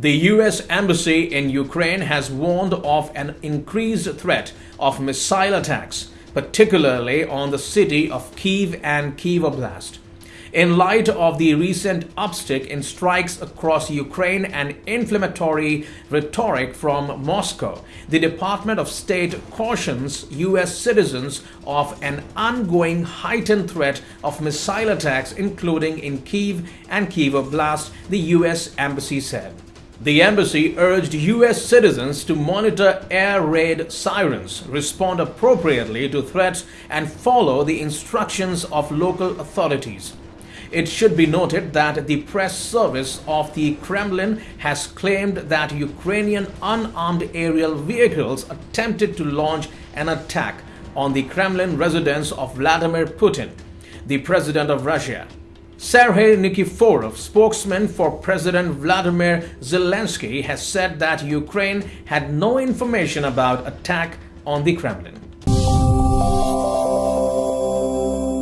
The US Embassy in Ukraine has warned of an increased threat of missile attacks, particularly on the city of Kiev and Kiev Oblast. In light of the recent upstick in strikes across Ukraine and inflammatory rhetoric from Moscow, the Department of State cautions U.S. citizens of an ongoing heightened threat of missile attacks, including in Kiev and Kiev Oblast, the U.S. Embassy said. The embassy urged U.S. citizens to monitor air raid sirens, respond appropriately to threats, and follow the instructions of local authorities. It should be noted that the press service of the Kremlin has claimed that Ukrainian unarmed aerial vehicles attempted to launch an attack on the Kremlin residence of Vladimir Putin, the president of Russia. Sergei Nikiforov, spokesman for President Vladimir Zelensky, has said that Ukraine had no information about attack on the Kremlin.